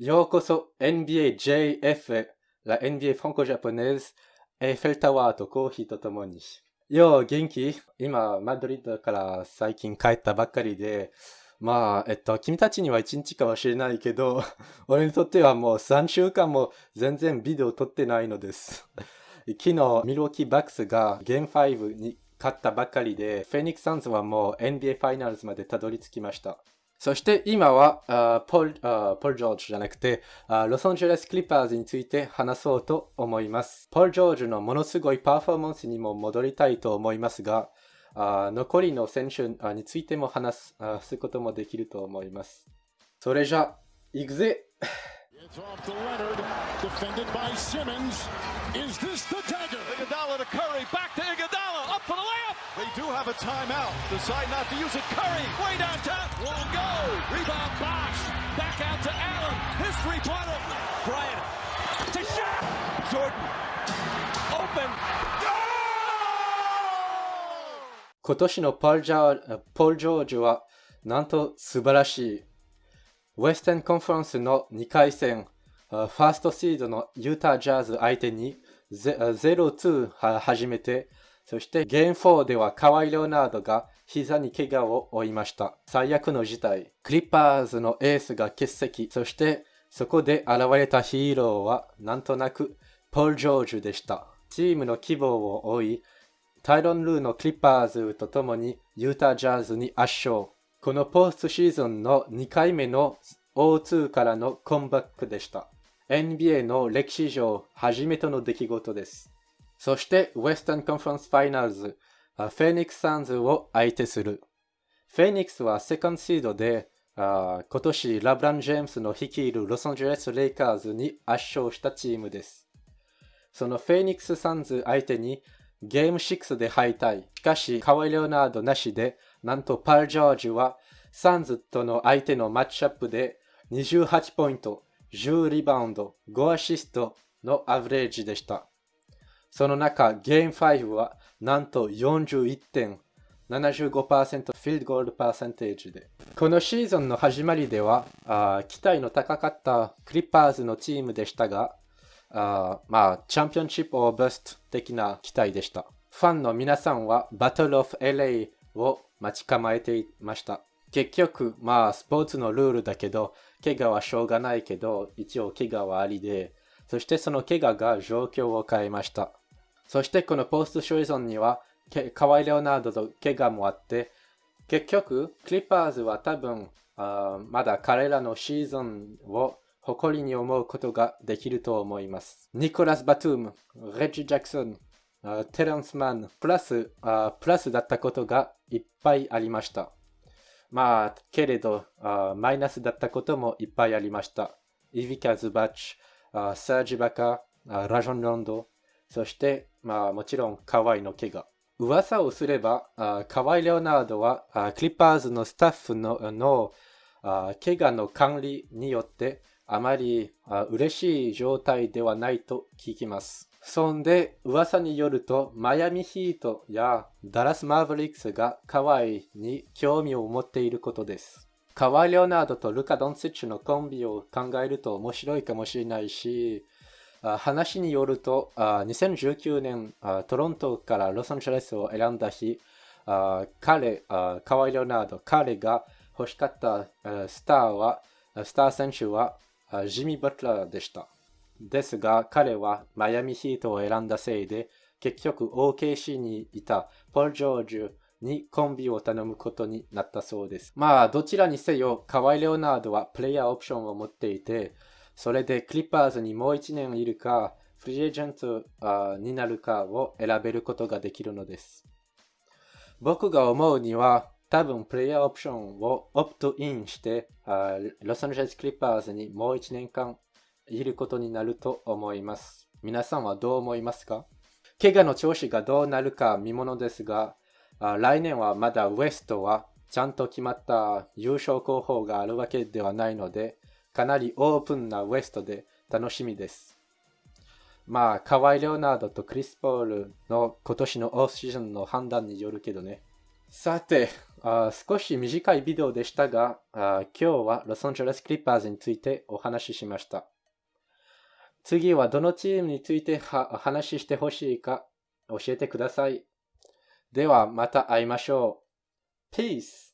ようこそ NBA JF へ、la NBA franco-japonaise エッフェルタワーとコーヒーとともに。よう、元気？今、マドリッドから最近帰ったばっかりで、まあ、えっと、君たちには1日かもしれないけど、俺にとってはもう3週間も全然ビデオ撮ってないのです。昨日、ミルウォーキーバックスがゲーム5に勝ったばっかりで、フェニックサンズはもう NBA ファイナルズまでたどり着きました。そして今はあポルあポル・ジョージじゃなくてあロサンゼルス・クリッパーズについて話そうと思います。ポル・ジョージのものすごいパフォーマンスにも戻りたいと思いますが、あ残りの選手についても話すこともできると思います。それじゃ、行くぜ It's off to Leonard, defended by Simmons. Is this the dagger? Iguodala to Curry, back to Iguodala, up for the layup. They do have a timeout. Decide not to use it. Curry, way downtown, won't go. Rebound box, back out to Allen. His three-pointer. Bryant to shot. Jordan, open. Go! 今年のポール・ジョージはなんと素晴らしいウェスタンコンファレンスの2回戦、ファーストシードのユータジャズ相手に0-2始めて、そしてゲーム4ではカワイ・レオナードが膝に怪我を負いました。最悪の事態。クリッパーズのエースが欠席。そしてそこで現れたヒーローはなんとなくポール・ジョージでした。チームの希望を追い、タイロン・ルーのクリッパーズと共にユタ・ジャズに圧勝。このポストシーズンの2回目の O2 からのコンバックでした。NBA の歴史上初めての出来事です。そして、ウェスタンコンファレンスファイナルズ、フェニックス・サンズを相手する。フェニックスはセカンドシードで、今年ラブラン・ジェームスの率いるロサンゼルス・レイカーズに圧勝したチームです。そのフェニックス・サンズ相手にゲーム6で敗退。しかし、カワイ・レオナードなしでなんとパル・ジョージはサンズとの相手のマッチアップで28ポイント、10リバウンド、5アシストのアブレージでした。その中、ゲーム5はなんと41点、75%フィールドゴールパーセンテージで。このシーズンの始まりでは、期待の高かったクリッパーズのチームでしたが、あまあ、チャンピオンシップオーバスト的な期待でした。ファンの皆さんはバトルオフ LA を待ち構えていました。結局、まあ、スポーツのルールだけど、怪我はしょうがないけど、一応怪我はありで、そしてその怪我が状況を変えました。そしてこのポストシーズンには、カワイ・レオナルドと怪我もあって、結局、クリッパーズは多分、まだ彼らのシーズンを誇りに思うことができると思います。ニコラス・バトゥーム、レッジ・ジャクソン、テレンスマン、プラス、プラスだったことがいっぱいありました。まあ、けれど、マイナスだったこともいっぱいありました。イビカ・ズバッチ、サージ・バカ、ラジョン・ロンド、そして、まあ、もちろん、カワイの怪我。噂をすれば、カワイ・レオナルドは、クリッパーズのスタッフのの怪我の管理によって、あまり嬉しい状態ではないと聞きます。そんで、噂によると、マイアミヒートやダラス・マーヴリックスがカワイに興味を持っていることです。カワイ・レオナードとルカ・ドンセッチのコンビを考えると面白いかもしれないし、話によると、2019年、トロントからロサンゼルスを選んだ日、彼、カワイ・レオナード、彼が欲しかったスターは、スター選手はジミー・バトラーでした。ですが、彼はマイアミヒートを選んだせいで、結局 OKC にいたポル・ジョージュにコンビを頼むことになったそうです。まあ、どちらにせよ、カワイ・レオナードはプレイヤーオプションを持っていて、それでクリッパーズにもう1年いるか、フリーエージェントになるかを選べることができるのです。僕が思うには、多分プレイヤーオプションをオプトインして、ロサンゼルスクリッパーズにもう1年間いることになると思います。皆さんはどう思いますか？怪我の調子がどうなるか見ものですが、来年はまだウエストはちゃんと決まった優勝候補があるわけではないので、かなりオープンなウエストで楽しみです。まあ、カワイ・レオナードとクリス・ポールの今年のオフシーズンの判断によるけどね。さて、あ少し短いビデオでしたがあ、今日はロサンゼルス・クリッパーズについてお話ししました。次はどのチームについてお話してほしいか教えてください。ではまた会いましょう。Peace!